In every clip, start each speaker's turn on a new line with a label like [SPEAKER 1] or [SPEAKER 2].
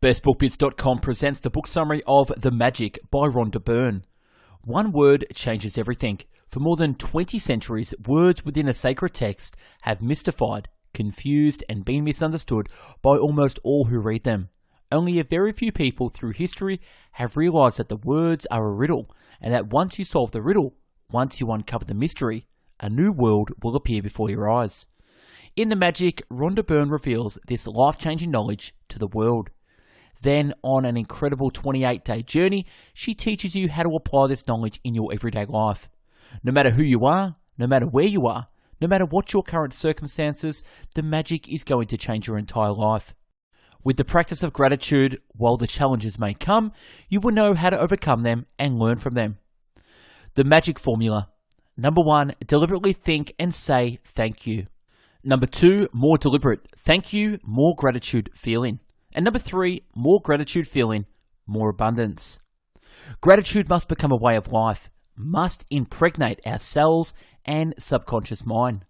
[SPEAKER 1] BestBookBits.com presents the book summary of The Magic by Rhonda Byrne. One word changes everything. For more than 20 centuries, words within a sacred text have mystified, confused, and been misunderstood by almost all who read them. Only a very few people through history have realized that the words are a riddle, and that once you solve the riddle, once you uncover the mystery, a new world will appear before your eyes. In The Magic, Rhonda Byrne reveals this life changing knowledge to the world. Then, on an incredible 28 day journey, she teaches you how to apply this knowledge in your everyday life. No matter who you are, no matter where you are, no matter what your current circumstances, the magic is going to change your entire life. With the practice of gratitude, while the challenges may come, you will know how to overcome them and learn from them. The magic formula. Number one, deliberately think and say thank you. Number two, more deliberate. Thank you, more gratitude feeling. And number three, more gratitude feeling, more abundance. Gratitude must become a way of life, must impregnate our cells and subconscious mind.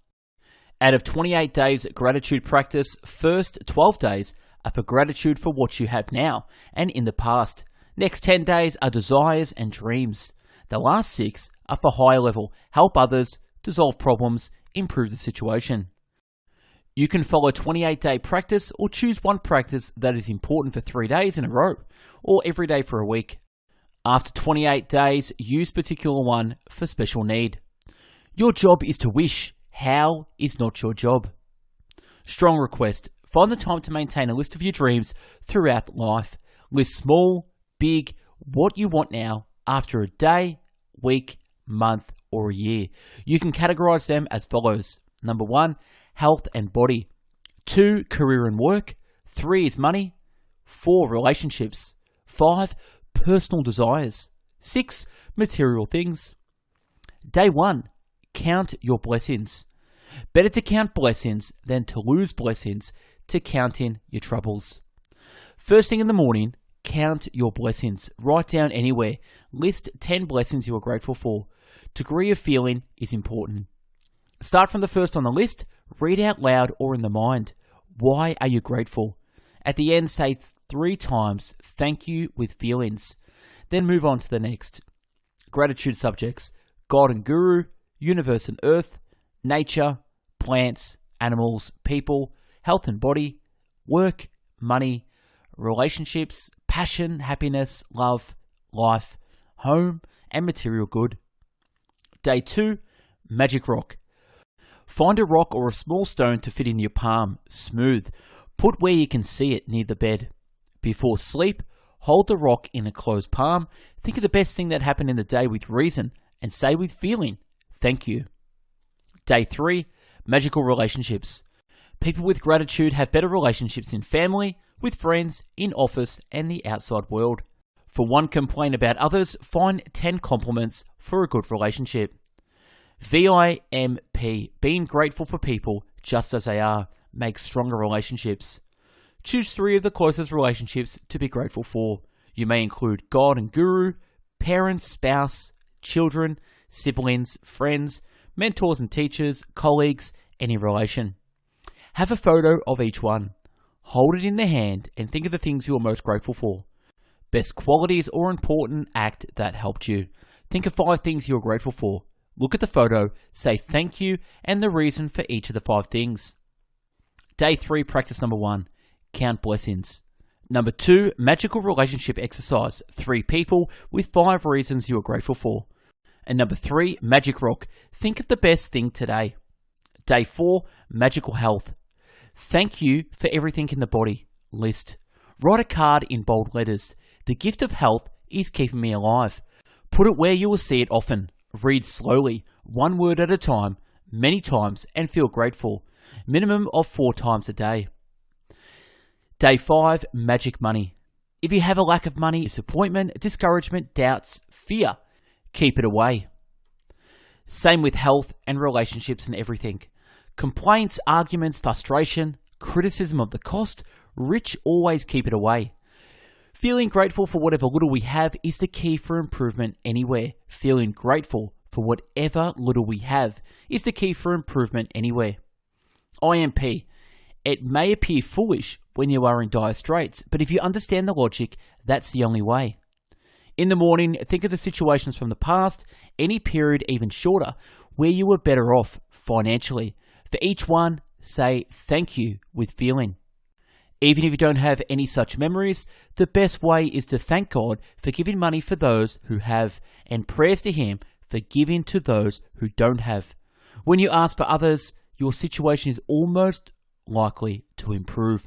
[SPEAKER 1] Out of 28 days gratitude practice, first 12 days are for gratitude for what you have now and in the past. Next 10 days are desires and dreams. The last six are for higher level, help others, dissolve problems, improve the situation. You can follow 28 day practice or choose one practice that is important for three days in a row or every day for a week. After 28 days, use particular one for special need. Your job is to wish. How is not your job. Strong request. Find the time to maintain a list of your dreams throughout life. List small, big, what you want now after a day, week, month, or a year. You can categorize them as follows. Number one, health and body. Two, career and work. Three is money. Four, relationships. Five, personal desires. Six, material things. Day one, count your blessings. Better to count blessings than to lose blessings to count in your troubles. First thing in the morning, count your blessings. Write down anywhere. List 10 blessings you are grateful for. Degree of feeling is important. Start from the first on the list, read out loud or in the mind. Why are you grateful? At the end, say three times, thank you with feelings. Then move on to the next. Gratitude subjects God and Guru, Universe and Earth, Nature, Plants, Animals, People, Health and Body, Work, Money, Relationships, Passion, Happiness, Love, Life, Home, and Material Good. Day 2 Magic Rock. Find a rock or a small stone to fit in your palm, smooth. Put where you can see it near the bed. Before sleep, hold the rock in a closed palm. Think of the best thing that happened in the day with reason and say with feeling, thank you. Day 3 Magical Relationships. People with gratitude have better relationships in family, with friends, in office, and the outside world. For one complaint about others, find 10 compliments for a good relationship. VIMP, being grateful for people just as they are, makes stronger relationships. Choose three of the closest relationships to be grateful for. You may include God and Guru, parents, spouse, children, siblings, friends, mentors and teachers, colleagues, any relation. Have a photo of each one. Hold it in the hand and think of the things you are most grateful for. Best qualities or important act that helped you. Think of five things you are grateful for. Look at the photo, say thank you, and the reason for each of the five things. Day 3, practice number 1 Count blessings. Number 2, magical relationship exercise. Three people with five reasons you are grateful for. And number 3, magic rock. Think of the best thing today. Day 4, magical health. Thank you for everything in the body. List. Write a card in bold letters. The gift of health is keeping me alive. Put it where you will see it often. Read slowly, one word at a time, many times, and feel grateful. Minimum of four times a day. Day 5 Magic Money. If you have a lack of money, disappointment, discouragement, doubts, fear, keep it away. Same with health and relationships and everything. Complaints, arguments, frustration, criticism of the cost, rich always keep it away. Feeling grateful for whatever little we have is the key for improvement anywhere. Feeling grateful for whatever little we have is the key for improvement anywhere. IMP. It may appear foolish when you are in dire straits, but if you understand the logic, that's the only way. In the morning, think of the situations from the past, any period even shorter, where you were better off financially. For each one, say thank you with feeling. Even if you don't have any such memories, the best way is to thank God for giving money for those who have, and prayers to Him for giving to those who don't have. When you ask for others, your situation is almost likely to improve.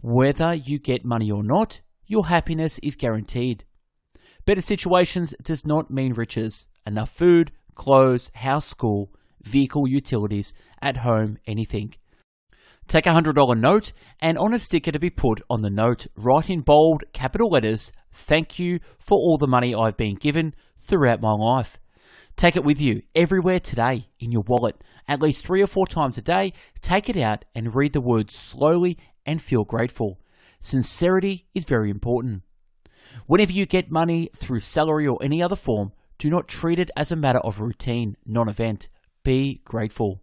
[SPEAKER 1] Whether you get money or not, your happiness is guaranteed. Better situations does not mean riches. Enough food, clothes, house, school, vehicle, utilities, at home, anything. Take a $100 note and on a sticker to be put on the note, write in bold, capital letters, Thank you for all the money I've been given throughout my life. Take it with you everywhere today in your wallet. At least three or four times a day, take it out and read the words slowly and feel grateful. Sincerity is very important. Whenever you get money through salary or any other form, do not treat it as a matter of routine, non event. Be grateful.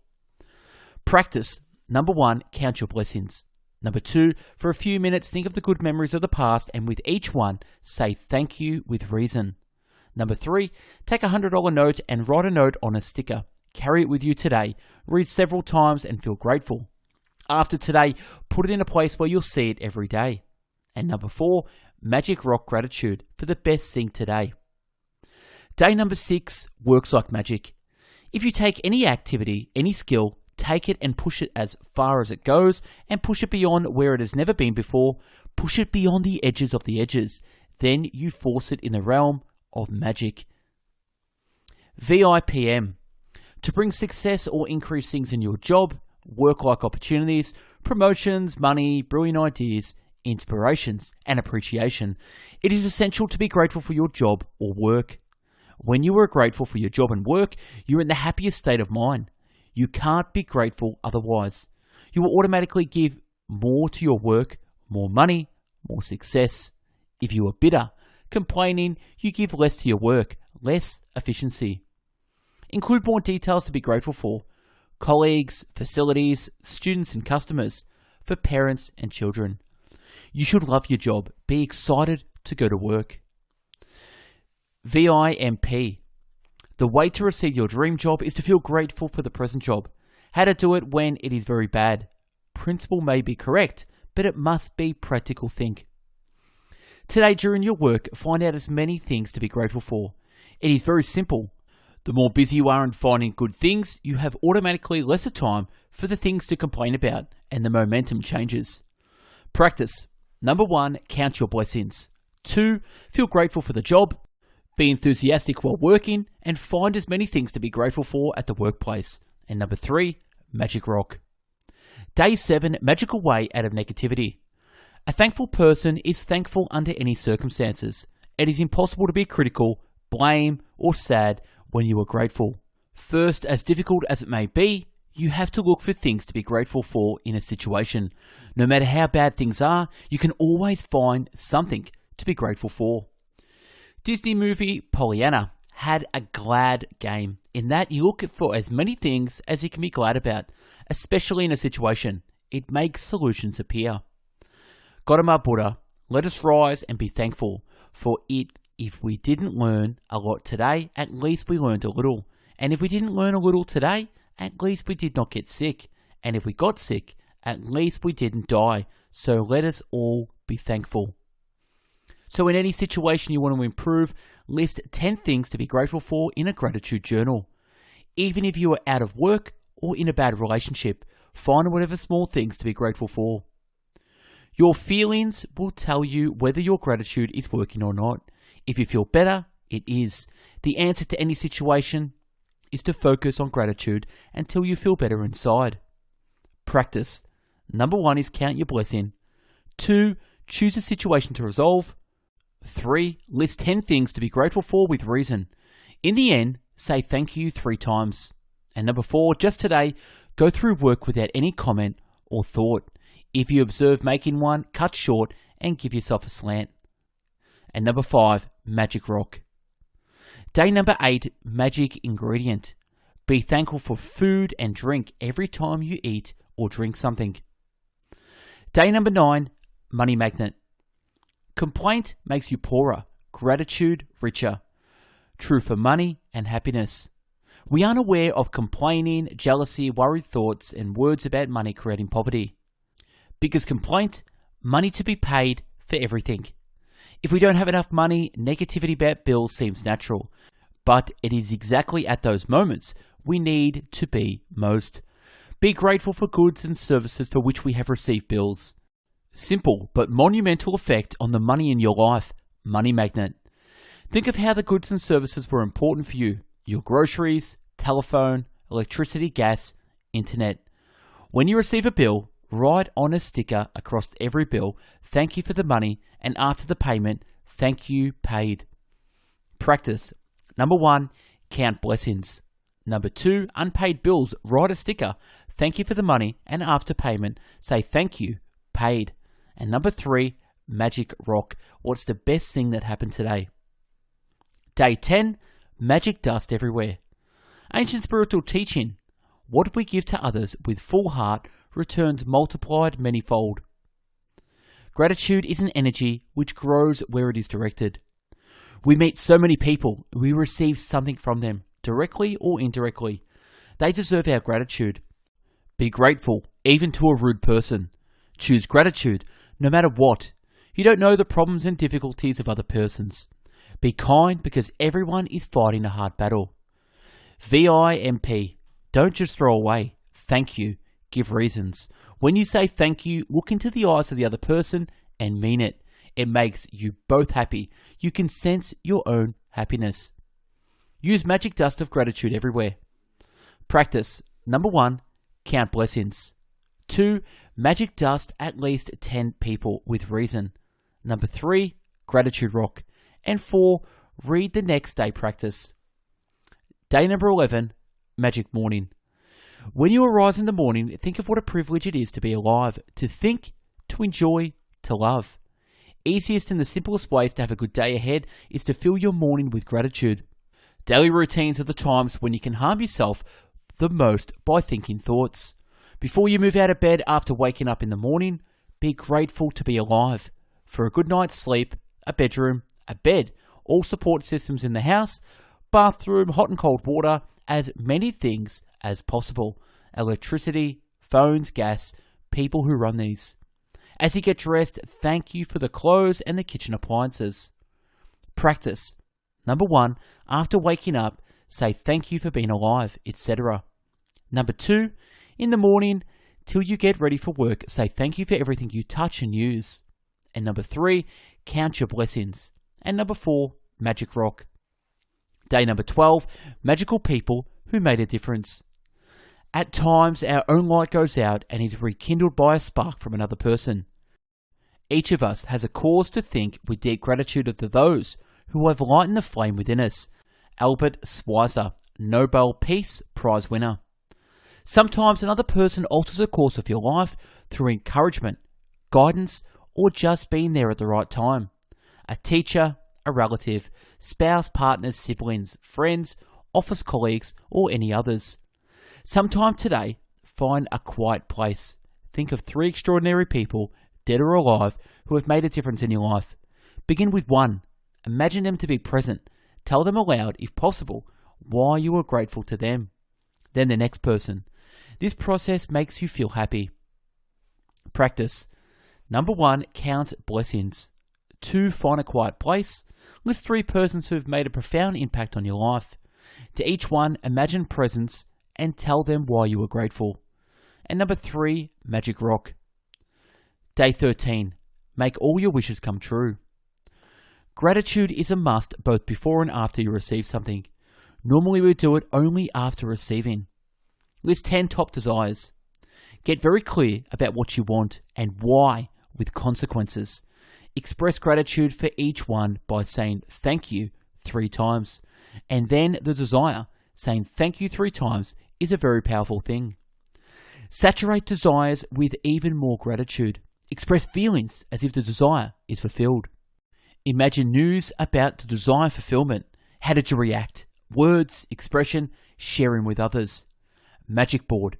[SPEAKER 1] Practice. Number one, count your blessings. Number two, for a few minutes, think of the good memories of the past and with each one, say thank you with reason. Number three, take a $100 note and write a note on a sticker. Carry it with you today. Read several times and feel grateful. After today, put it in a place where you'll see it every day. And number four, Magic Rock Gratitude for the best thing today. Day number six works like magic. If you take any activity, any skill, take it and push it as far as it goes and push it beyond where it has never been before, push it beyond the edges of the edges, then you force it in the realm of magic. VIPM to bring success or increase things in your job, work like opportunities, promotions, money, brilliant ideas, inspirations, and appreciation. It is essential to be grateful for your job or work. When you are grateful for your job and work, you're in the happiest state of mind. You can't be grateful otherwise. You will automatically give more to your work, more money, more success. If you are bitter, complaining, you give less to your work, less efficiency. Include more details to be grateful for colleagues, facilities, students, and customers, for parents and children. You should love your job. Be excited to go to work. VIMP. The way to receive your dream job is to feel grateful for the present job. How to do it when it is very bad. Principle may be correct, but it must be practical think. Today, during your work, find out as many things to be grateful for. It is very simple. The more busy you are in finding good things, you have automatically lesser time for the things to complain about, and the momentum changes. Practice. Number one, count your blessings. Two, feel grateful for the job. Be enthusiastic while working, and find as many things to be grateful for at the workplace. And number three, magic rock. Day seven, magical way out of negativity. A thankful person is thankful under any circumstances. It is impossible to be critical, blame, or sad when you are grateful. First, as difficult as it may be, you have to look for things to be grateful for in a situation. No matter how bad things are, you can always find something to be grateful for. Disney movie Pollyanna had a glad game in that you look for as many things as you can be glad about, especially in a situation. It makes solutions appear. Gautama Buddha, let us rise and be thankful, for it if we didn't learn a lot today, at least we learned a little. And if we didn't learn a little today, at least we did not get sick. And if we got sick, at least we didn't die. So let us all be thankful. So, in any situation you want to improve, list 10 things to be grateful for in a gratitude journal. Even if you are out of work or in a bad relationship, find whatever small things to be grateful for. Your feelings will tell you whether your gratitude is working or not. If you feel better, it is. The answer to any situation is to focus on gratitude until you feel better inside. Practice. Number one is count your blessing. Two, choose a situation to resolve. Three, list 10 things to be grateful for with reason. In the end, say thank you three times. And number four, just today, go through work without any comment or thought. If you observe making one, cut short and give yourself a slant. And number five, magic rock. Day number eight, magic ingredient. Be thankful for food and drink every time you eat or drink something. Day number nine, money magnet. Complaint makes you poorer, gratitude richer. True for money and happiness. We aren't aware of complaining, jealousy, worried thoughts, and words about money creating poverty. Because complaint, money to be paid for everything. If we don't have enough money, negativity about bills seems natural. But it is exactly at those moments we need to be most. Be grateful for goods and services for which we have received bills. Simple but monumental effect on the money in your life. Money magnet. Think of how the goods and services were important for you your groceries, telephone, electricity, gas, internet. When you receive a bill, write on a sticker across every bill, thank you for the money, and after the payment, thank you paid. Practice. Number one, count blessings. Number two, unpaid bills, write a sticker, thank you for the money, and after payment, say thank you, paid. And number three, magic rock. What's the best thing that happened today? Day 10, magic dust everywhere. Ancient spiritual teaching. What we give to others with full heart returns multiplied manyfold. Gratitude is an energy which grows where it is directed. We meet so many people, we receive something from them, directly or indirectly. They deserve our gratitude. Be grateful, even to a rude person. Choose gratitude, no matter what. You don't know the problems and difficulties of other persons. Be kind because everyone is fighting a hard battle. VIMP. Don't just throw away. Thank you. Give reasons. When you say thank you, look into the eyes of the other person and mean it. It makes you both happy. You can sense your own happiness. Use magic dust of gratitude everywhere. Practice. Number one, count blessings. Two, magic dust at least 10 people with reason. Number three, gratitude rock. And four, read the next day practice. Day number 11, magic morning. When you arise in the morning, think of what a privilege it is to be alive, to think, to enjoy, to love. Easiest and the simplest ways to have a good day ahead is to fill your morning with gratitude. Daily routines are the times when you can harm yourself the most by thinking thoughts. Before you move out of bed after waking up in the morning, be grateful to be alive. For a good night's sleep, a bedroom, a bed, all support systems in the house, bathroom, hot and cold water, as many things as possible. Electricity, phones, gas, people who run these. As you get dressed, thank you for the clothes and the kitchen appliances. Practice. Number one, after waking up, say thank you for being alive, etc. Number two, in the morning, till you get ready for work, say thank you for everything you touch and use. And number three, count your blessings. And number four, magic rock. Day number 12, magical people who made a difference. At times, our own light goes out and is rekindled by a spark from another person. Each of us has a cause to think with deep gratitude of the those who have lightened the flame within us. Albert Schweitzer, Nobel Peace Prize winner. Sometimes another person alters the course of your life through encouragement, guidance, or just being there at the right time. A teacher, a relative, spouse, partners, siblings, friends, office colleagues, or any others. Sometime today, find a quiet place. Think of three extraordinary people, dead or alive, who have made a difference in your life. Begin with one. Imagine them to be present. Tell them aloud, if possible, why you are grateful to them. Then the next person. This process makes you feel happy. Practice. Number one, count blessings. Two, find a quiet place. List three persons who have made a profound impact on your life. To each one, imagine presence and tell them why you are grateful. And number three, Magic Rock. Day 13. Make all your wishes come true. Gratitude is a must both before and after you receive something. Normally, we do it only after receiving. List 10 top desires. Get very clear about what you want and why with consequences. Express gratitude for each one by saying thank you three times. And then the desire, saying thank you three times, is a very powerful thing. Saturate desires with even more gratitude. Express feelings as if the desire is fulfilled. Imagine news about the desire fulfillment. How did you react? Words, expression, sharing with others. Magic board.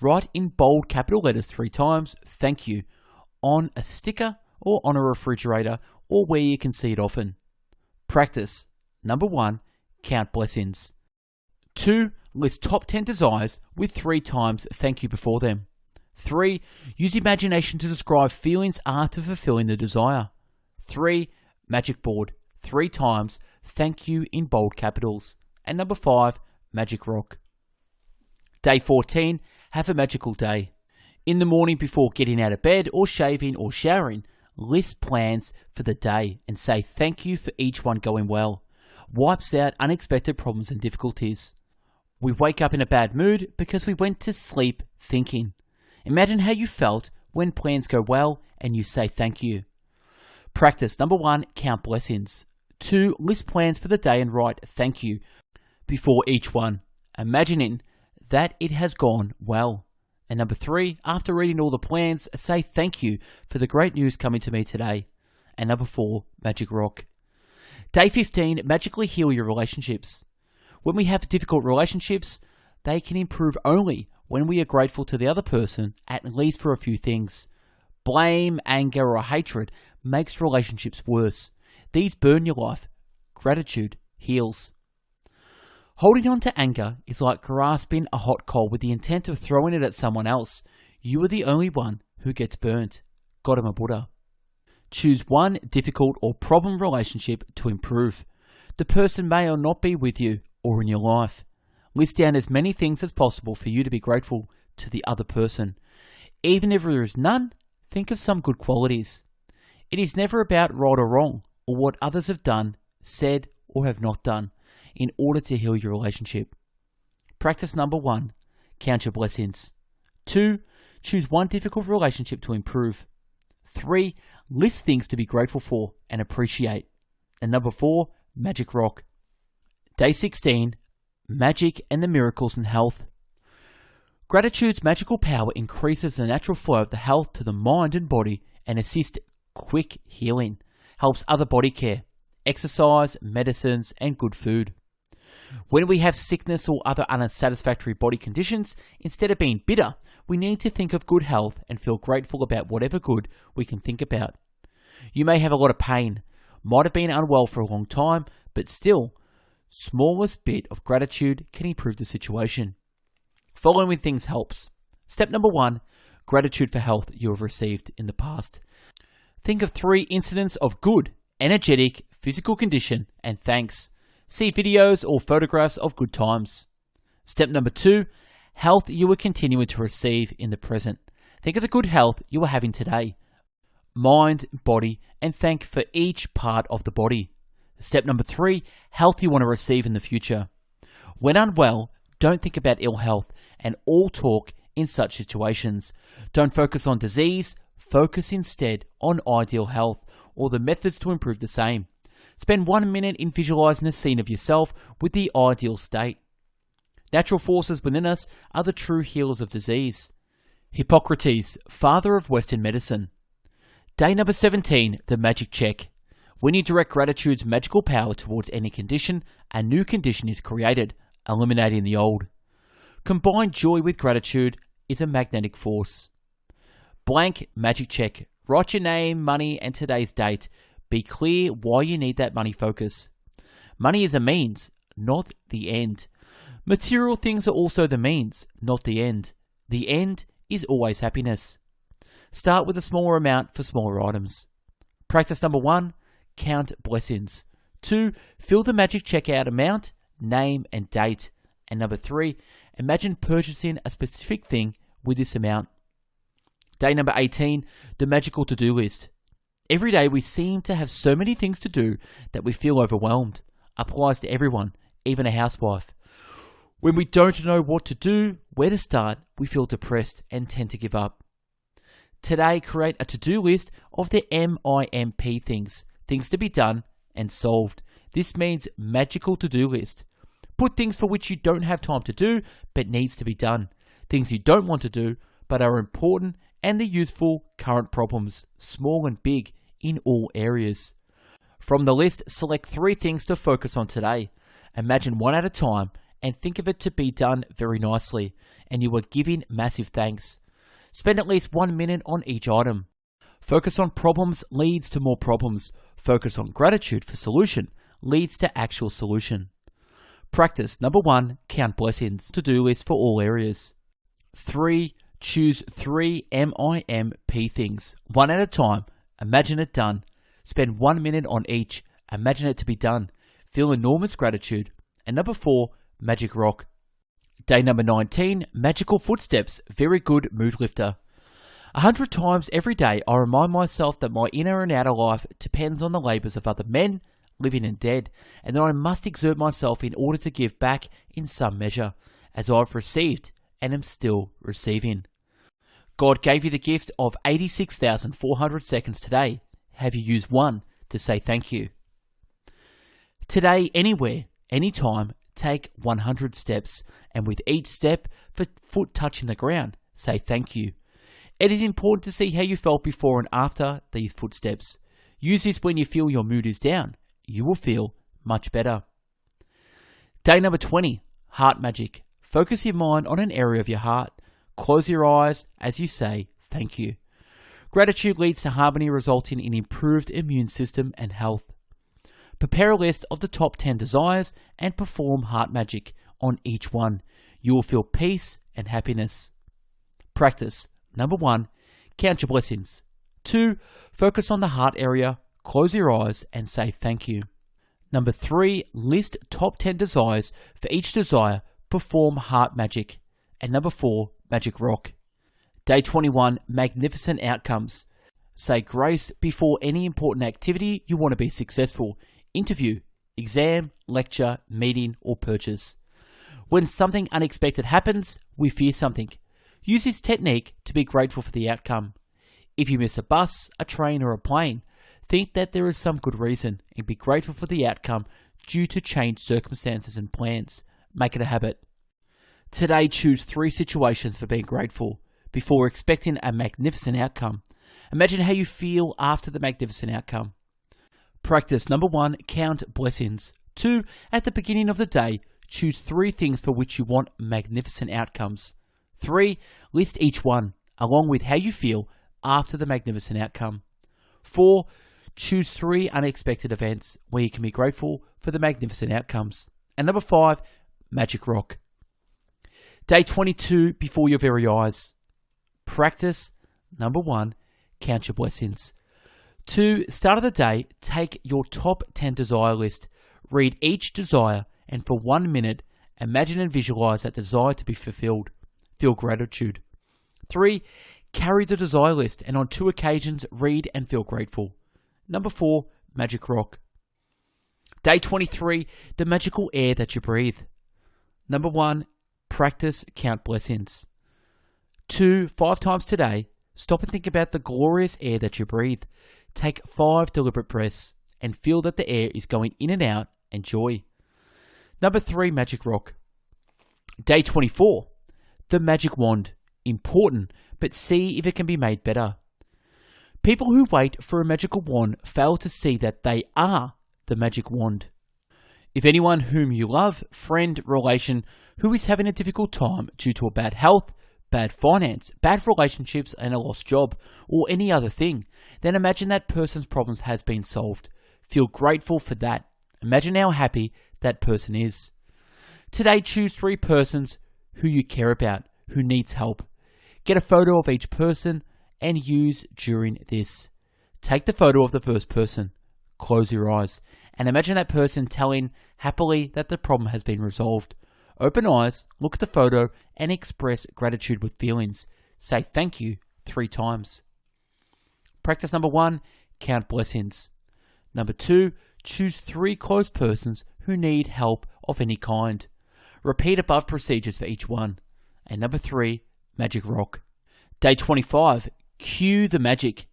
[SPEAKER 1] Write in bold capital letters three times, thank you, on a sticker or on a refrigerator or where you can see it often. Practice. Number 1. Count blessings. 2. List top 10 desires with 3 times thank you before them. 3. Use imagination to describe feelings after fulfilling the desire. 3. Magic board. 3 times thank you in bold capitals. And number 5. Magic rock. Day 14. Have a magical day. In the morning before getting out of bed or shaving or showering, list plans for the day and say thank you for each one going well. Wipes out unexpected problems and difficulties. We wake up in a bad mood because we went to sleep thinking. Imagine how you felt when plans go well and you say thank you. Practice number one, count blessings. Two, list plans for the day and write thank you before each one, imagining that it has gone well. And number three, after reading all the plans, say thank you for the great news coming to me today. And number four, Magic Rock. Day 15, magically heal your relationships. When we have difficult relationships, they can improve only when we are grateful to the other person, at least for a few things. Blame, anger, or hatred makes relationships worse. These burn your life. Gratitude heals. Holding on to anger is like grasping a hot coal with the intent of throwing it at someone else. You are the only one who gets burnt. Gautama Buddha. Choose one difficult or problem relationship to improve. The person may or not be with you or in your life. List down as many things as possible for you to be grateful to the other person. Even if there is none, think of some good qualities. It is never about right or wrong, or what others have done, said, or have not done in order to heal your relationship. Practice number one count your blessings. Two, choose one difficult relationship to improve. Three, list things to be grateful for and appreciate. And number four, magic rock. Day 16 Magic and the Miracles in Health. Gratitude's magical power increases the natural flow of the health to the mind and body and assists quick healing, helps other body care, exercise, medicines, and good food. When we have sickness or other unsatisfactory body conditions, instead of being bitter, we need to think of good health and feel grateful about whatever good we can think about. You may have a lot of pain, might have been unwell for a long time, but still, smallest bit of gratitude can improve the situation. Following with things helps. Step number one gratitude for health you have received in the past. Think of three incidents of good, energetic, physical condition, and thanks. See videos or photographs of good times. Step number two health you are continuing to receive in the present. Think of the good health you are having today mind, body, and thank for each part of the body. Step number three health you want to receive in the future. When unwell, don't think about ill health and all talk in such situations. Don't focus on disease, focus instead on ideal health or the methods to improve the same. Spend one minute in visualizing a scene of yourself with the ideal state. Natural forces within us are the true healers of disease. Hippocrates, father of Western medicine. Day number 17, the magic check. When you direct gratitude's magical power towards any condition, a new condition is created, eliminating the old. Combined joy with gratitude is a magnetic force. Blank magic check. Write your name, money, and today's date be clear why you need that money focus. Money is a means, not the end. Material things are also the means, not the end. The end is always happiness. Start with a smaller amount for smaller items. Practice number one count blessings. Two, fill the magic checkout amount, name, and date. And number three, imagine purchasing a specific thing with this amount. Day number 18, the magical to do list. Every day we seem to have so many things to do that we feel overwhelmed. Applies to everyone, even a housewife. When we don't know what to do, where to start, we feel depressed and tend to give up. Today, create a to do list of the MIMP things, things to be done and solved. This means magical to do list. Put things for which you don't have time to do but needs to be done. Things you don't want to do but are important and the useful current problems, small and big, in all areas. From the list, select three things to focus on today. Imagine one at a time and think of it to be done very nicely, and you are giving massive thanks. Spend at least one minute on each item. Focus on problems leads to more problems. Focus on gratitude for solution leads to actual solution. Practice number one, count blessings. To do list for all areas. Three, choose three MIMP things, one at a time. Imagine it done. Spend one minute on each. Imagine it to be done. Feel enormous gratitude. And number four, magic rock. Day number 19, magical footsteps. Very good mood lifter. A hundred times every day, I remind myself that my inner and outer life depends on the labours of other men, living and dead, and that I must exert myself in order to give back in some measure, as I've received and am still receiving. God gave you the gift of 86,400 seconds today. Have you used one to say thank you? Today, anywhere, anytime, take 100 steps, and with each step, for foot touching the ground, say thank you. It is important to see how you felt before and after these footsteps. Use this when you feel your mood is down. You will feel much better. Day number 20 Heart Magic. Focus your mind on an area of your heart. Close your eyes as you say thank you. Gratitude leads to harmony, resulting in improved immune system and health. Prepare a list of the top 10 desires and perform heart magic on each one. You will feel peace and happiness. Practice Number one, count your blessings. Two, focus on the heart area, close your eyes, and say thank you. Number three, list top 10 desires. For each desire, perform heart magic. And number four, magic rock. Day 21, magnificent outcomes. Say grace before any important activity you want to be successful interview, exam, lecture, meeting, or purchase. When something unexpected happens, we fear something. Use this technique to be grateful for the outcome. If you miss a bus, a train, or a plane, think that there is some good reason and be grateful for the outcome due to changed circumstances and plans. Make it a habit. Today, choose three situations for being grateful before expecting a magnificent outcome. Imagine how you feel after the magnificent outcome. Practice number one, count blessings. Two, at the beginning of the day, choose three things for which you want magnificent outcomes. Three, list each one, along with how you feel after the magnificent outcome. Four, choose three unexpected events where you can be grateful for the magnificent outcomes. And number five, Magic Rock. Day 22 before your very eyes. Practice number one, count your blessings. Two, start of the day, take your top 10 desire list, read each desire, and for one minute, imagine and visualize that desire to be fulfilled feel gratitude. Three, carry the desire list and on two occasions read and feel grateful. Number four, magic rock. Day 23, the magical air that you breathe. Number one, practice count blessings. Two, five times today, stop and think about the glorious air that you breathe. Take five deliberate breaths and feel that the air is going in and out and joy. Number three, magic rock. Day 24, the magic wand. Important, but see if it can be made better. People who wait for a magical wand fail to see that they are the magic wand. If anyone whom you love, friend, relation, who is having a difficult time due to a bad health, bad finance, bad relationships, and a lost job, or any other thing, then imagine that person's problems has been solved. Feel grateful for that. Imagine how happy that person is. Today, choose three persons who you care about, who needs help. Get a photo of each person and use during this. Take the photo of the first person, close your eyes, and imagine that person telling happily that the problem has been resolved. Open eyes, look at the photo, and express gratitude with feelings. Say thank you three times. Practice number one count blessings. Number two, choose three close persons who need help of any kind. Repeat above procedures for each one. And number three, Magic Rock. Day 25, cue the magic.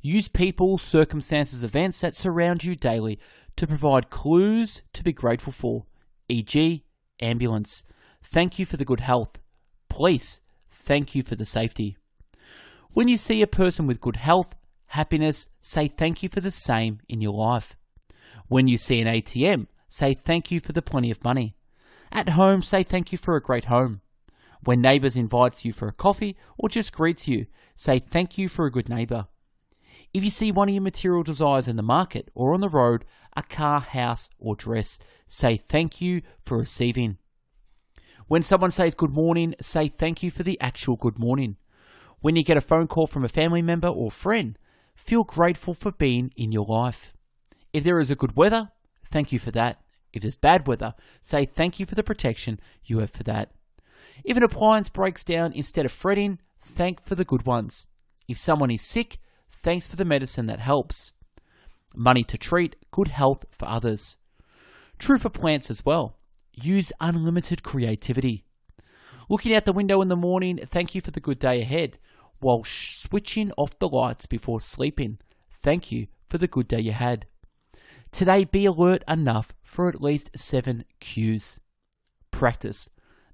[SPEAKER 1] Use people, circumstances, events that surround you daily to provide clues to be grateful for, e.g., ambulance. Thank you for the good health. Police. Thank you for the safety. When you see a person with good health, happiness, say thank you for the same in your life. When you see an ATM, say thank you for the plenty of money. At home, say thank you for a great home. When neighbours invites you for a coffee or just greets you, say thank you for a good neighbour. If you see one of your material desires in the market or on the road, a car, house, or dress, say thank you for receiving. When someone says good morning, say thank you for the actual good morning. When you get a phone call from a family member or friend, feel grateful for being in your life. If there is a good weather, thank you for that. If there's bad weather, say thank you for the protection you have for that. If an appliance breaks down, instead of fretting, thank for the good ones. If someone is sick, thanks for the medicine that helps. Money to treat, good health for others. True for plants as well. Use unlimited creativity. Looking out the window in the morning, thank you for the good day ahead. While switching off the lights before sleeping, thank you for the good day you had. Today, be alert enough for at least seven cues. Practice.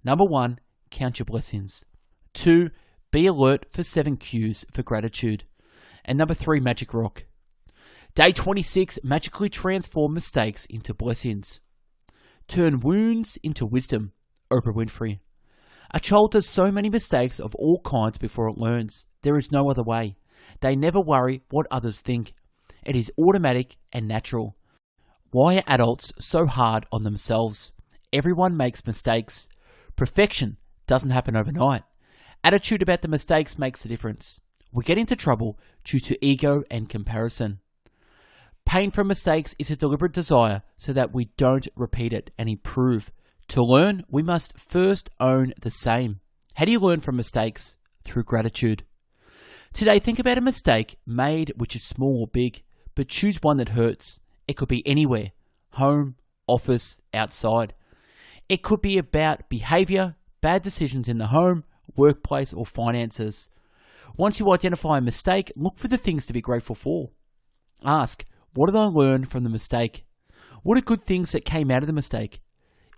[SPEAKER 1] Number one, count your blessings. Two, be alert for seven cues for gratitude. And number three, magic rock. Day 26, magically transform mistakes into blessings. Turn wounds into wisdom. Oprah Winfrey. A child does so many mistakes of all kinds before it learns. There is no other way. They never worry what others think. It is automatic and natural. Why are adults so hard on themselves? Everyone makes mistakes. Perfection doesn't happen overnight. Attitude about the mistakes makes a difference. We get into trouble due to ego and comparison. Pain from mistakes is a deliberate desire so that we don't repeat it and improve. To learn, we must first own the same. How do you learn from mistakes? Through gratitude. Today, think about a mistake made which is small or big, but choose one that hurts. It could be anywhere home, office, outside. It could be about behavior, bad decisions in the home, workplace, or finances. Once you identify a mistake, look for the things to be grateful for. Ask, what did I learn from the mistake? What are good things that came out of the mistake?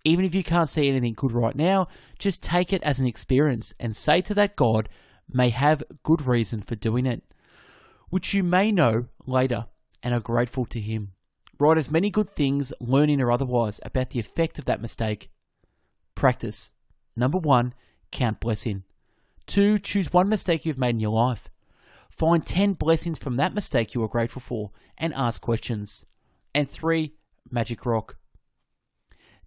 [SPEAKER 1] Even if you can't see anything good right now, just take it as an experience and say to that God may have good reason for doing it, which you may know later and are grateful to Him. Write as many good things, learning or otherwise, about the effect of that mistake. Practice. Number one, count blessing. Two, choose one mistake you've made in your life. Find 10 blessings from that mistake you are grateful for and ask questions. And three, magic rock.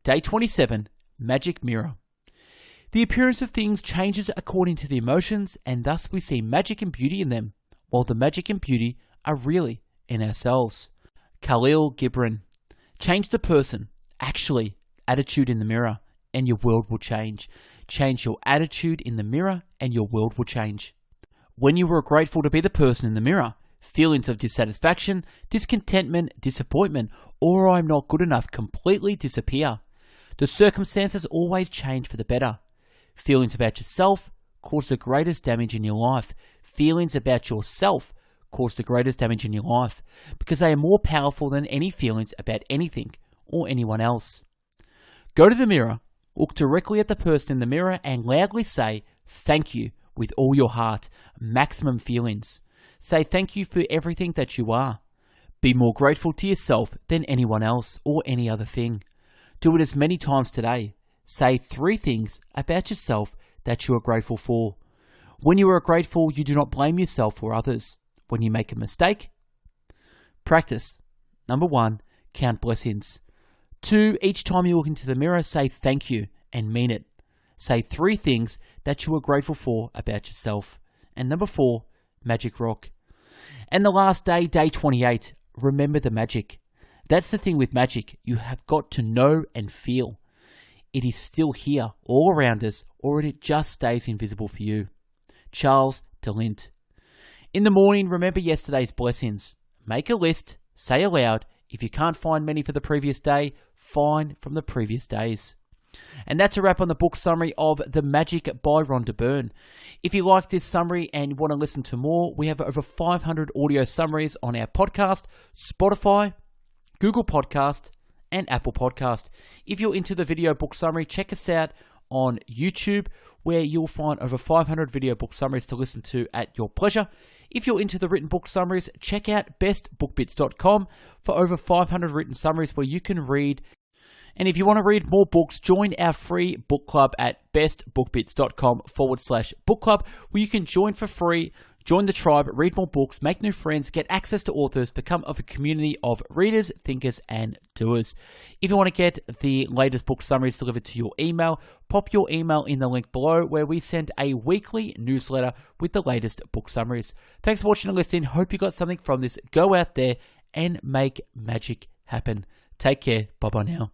[SPEAKER 1] Day 27, magic mirror. The appearance of things changes according to the emotions, and thus we see magic and beauty in them, while the magic and beauty are really in ourselves. Kahlil Gibran. Change the person, actually, attitude in the mirror, and your world will change. Change your attitude in the mirror, and your world will change. When you were grateful to be the person in the mirror, feelings of dissatisfaction, discontentment, disappointment, or I'm not good enough completely disappear. The circumstances always change for the better. Feelings about yourself cause the greatest damage in your life. Feelings about yourself cause the greatest damage in your life because they are more powerful than any feelings about anything or anyone else. Go to the mirror, look directly at the person in the mirror, and loudly say, Thank you with all your heart, maximum feelings. Say thank you for everything that you are. Be more grateful to yourself than anyone else or any other thing. Do it as many times today. Say three things about yourself that you are grateful for. When you are grateful, you do not blame yourself or others when you make a mistake? Practice. Number one, count blessings. Two, each time you look into the mirror, say thank you and mean it. Say three things that you are grateful for about yourself. And number four, magic rock. And the last day, day 28, remember the magic. That's the thing with magic. You have got to know and feel. It is still here, all around us, or it just stays invisible for you. Charles de Lint. In the morning, remember yesterday's blessings. Make a list, say aloud. If you can't find many for the previous day, find from the previous days. And that's a wrap on the book summary of The Magic by Rhonda Byrne. If you like this summary and want to listen to more, we have over 500 audio summaries on our podcast, Spotify, Google Podcast, and Apple Podcast. If you're into the video book summary, check us out on YouTube, where you'll find over 500 video book summaries to listen to at your pleasure. If you're into the written book summaries, check out bestbookbits.com for over 500 written summaries where you can read. And if you want to read more books, join our free book club at bestbookbits.com forward slash book club, where you can join for free, Join the tribe, read more books, make new friends, get access to authors, become of a community of readers, thinkers, and doers. If you want to get the latest book summaries delivered to your email, pop your email in the link below where we send a weekly newsletter with the latest book summaries. Thanks for watching and listening. Hope you got something from this. Go out there and make magic happen. Take care. Bye bye now.